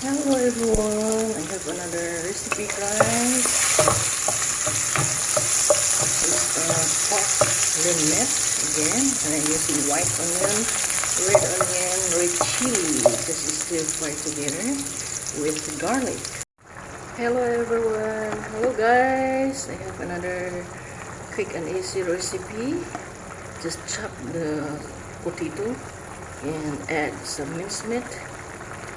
Hello everyone, I have another recipe guys. It's uh, pork limit again, and I'm using white onion, red onion, red chili. This is still fry together with garlic. Hello everyone, hello guys. I have another quick and easy recipe. Just chop the potato and add some minced meat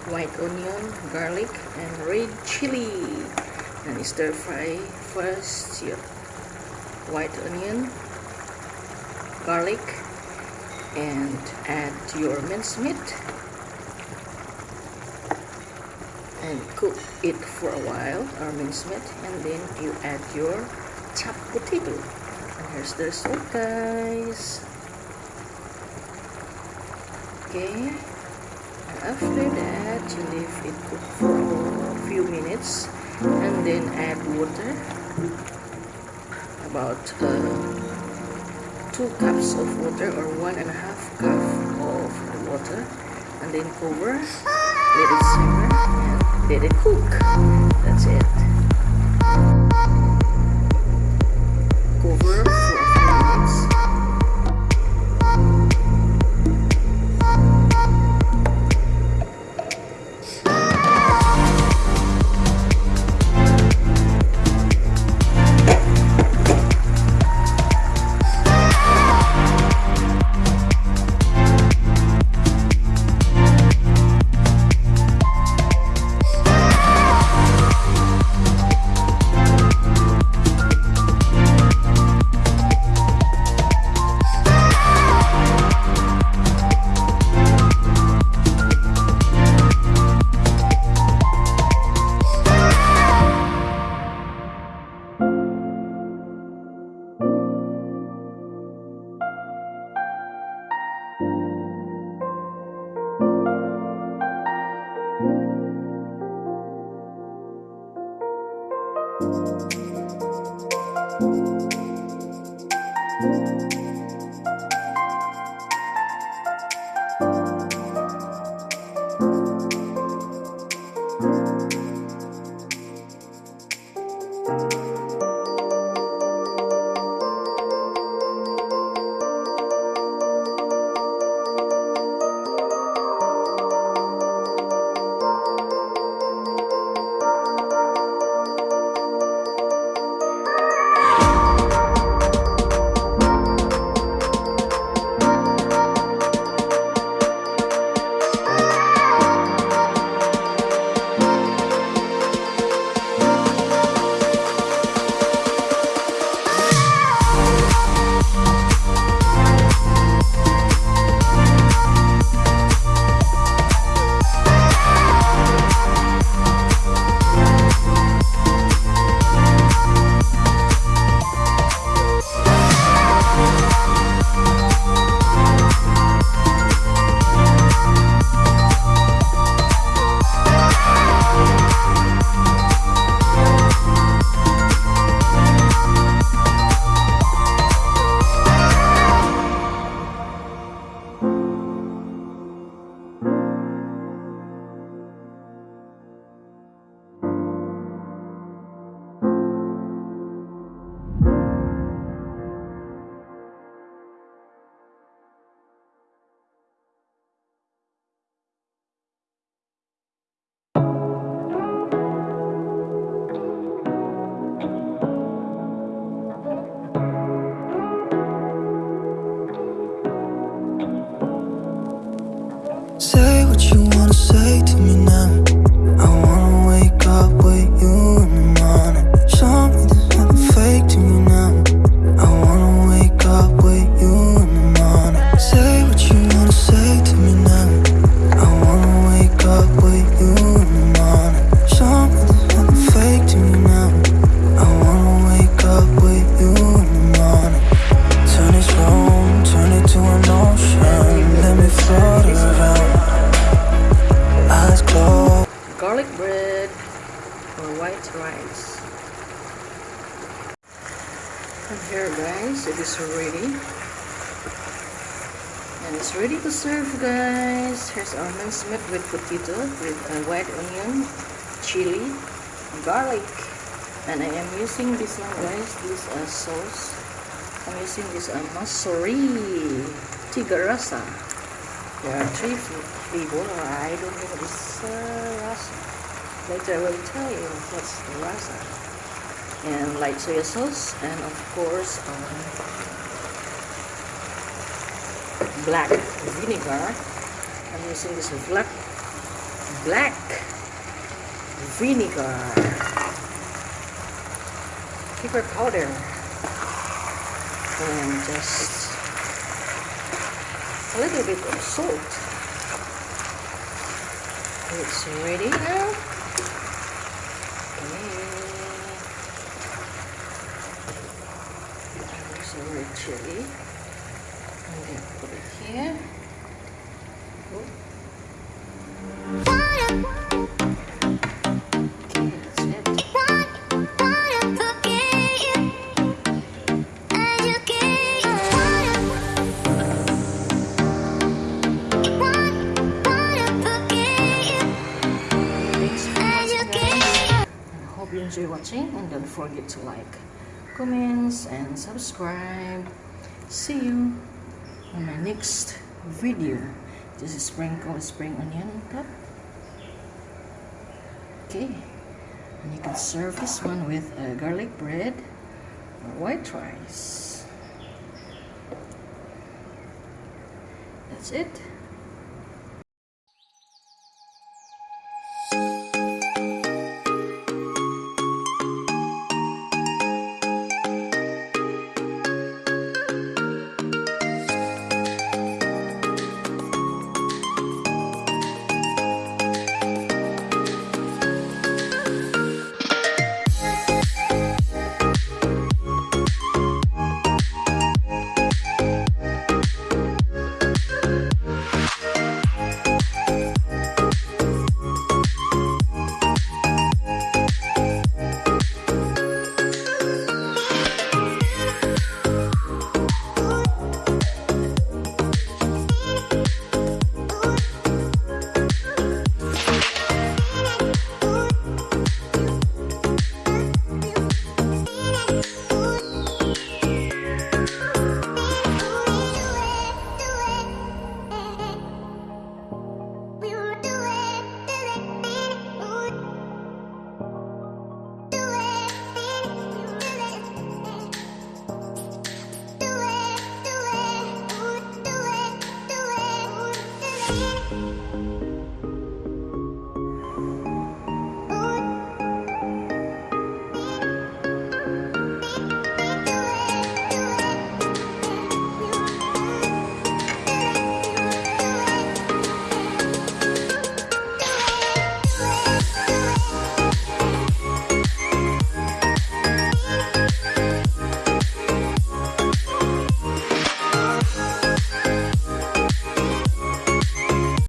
white onion garlic and red chili. And stir fry first your white onion garlic and add your minced meat and cook it for a while or minced meat and then you add your chopped potato. And here's the result guys. Okay after that you leave it cook for a few minutes and then add water about uh, two cups of water or one and a half cup of water and then cover let it simmer and let it cook. That's it Here guys it is ready and And it's ready to serve, guys. Here's our minced meat with potato, with uh, white onion, chili, garlic. And I am using this one, guys. This uh, sauce. I'm using this uh, Masuri Tiga Rasa. There are three flavor. I don't know this uh, rasa. Later I will tell you what's the rasa. And light soy sauce, and of course, um, black vinegar. I'm using this black black vinegar, pepper powder, and just a little bit of salt. It's ready now. Okay. There's a red chili. I'm gonna put it here. Okay, forget to like, comments, and subscribe. See you on my next video. This is sprinkle spring onion on top. Okay, and you can serve this one with uh, garlic bread or white rice. That's it.